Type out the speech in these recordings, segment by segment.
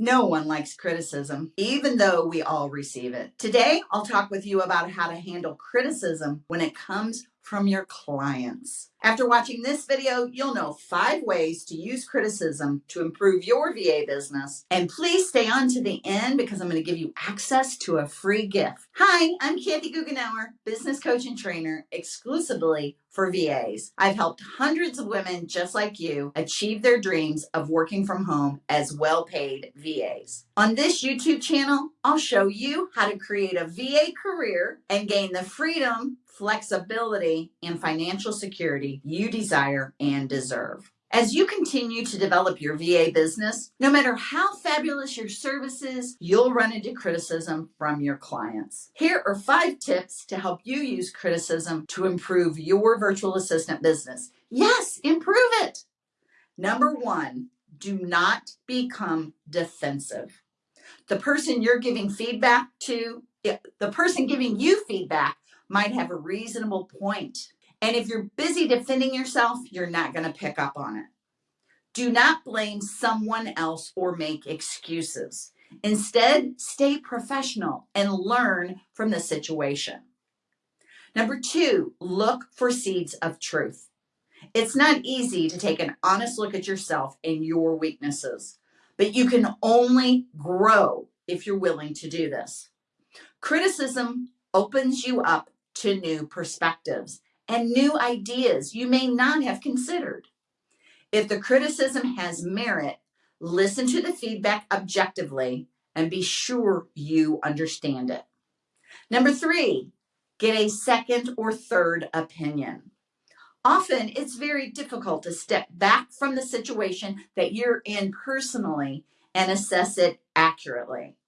No one likes criticism, even though we all receive it. Today, I'll talk with you about how to handle criticism when it comes from your clients. After watching this video, you'll know five ways to use criticism to improve your VA business. And please stay on to the end because I'm going to give you access to a free gift. Hi, I'm Kathy Goughenour, business coach and trainer exclusively for VAs. I've helped hundreds of women just like you achieve their dreams of working from home as well-paid VAs. On this YouTube channel, I'll show you how to create a VA career and gain the freedom flexibility, and financial security you desire and deserve. As you continue to develop your VA business, no matter how fabulous your services, you'll run into criticism from your clients. Here are five tips to help you use criticism to improve your virtual assistant business. Yes, improve it. Number one, do not become defensive. The person you're giving feedback to, the person giving you feedback might have a reasonable point. And if you're busy defending yourself, you're not going to pick up on it. Do not blame someone else or make excuses. Instead, stay professional and learn from the situation. Number two, look for seeds of truth. It's not easy to take an honest look at yourself and your weaknesses, but you can only grow if you're willing to do this. Criticism opens you up to new perspectives and new ideas you may not have considered. If the criticism has merit, listen to the feedback objectively and be sure you understand it. Number three, get a second or third opinion. Often it's very difficult to step back from the situation that you're in personally and assess it accurately.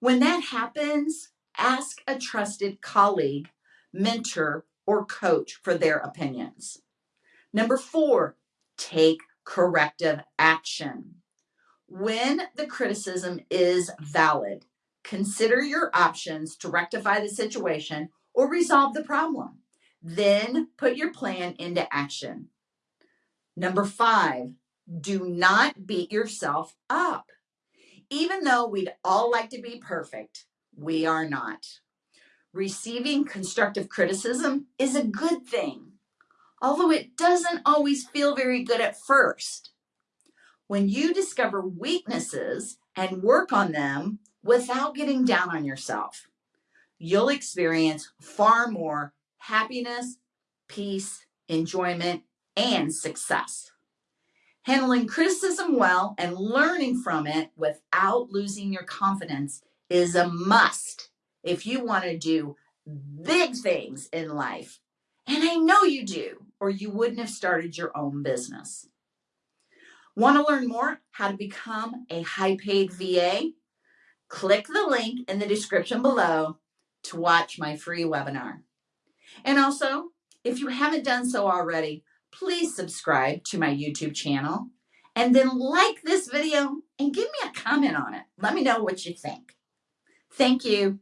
When that happens, ask a trusted colleague, mentor, or coach for their opinions. Number four, take corrective action. When the criticism is valid, consider your options to rectify the situation or resolve the problem. Then put your plan into action. Number five, do not beat yourself up. Even though we'd all like to be perfect, we are not. Receiving constructive criticism is a good thing, although it doesn't always feel very good at first. When you discover weaknesses and work on them without getting down on yourself, you'll experience far more happiness, peace, enjoyment, and success. Handling criticism well and learning from it without losing your confidence is a must if you want to do big things in life. And I know you do, or you wouldn't have started your own business. Want to learn more how to become a high paid VA? Click the link in the description below to watch my free webinar. And also, if you haven't done so already, please subscribe to my YouTube channel and then like this video and give me a comment on it. Let me know what you think. Thank you.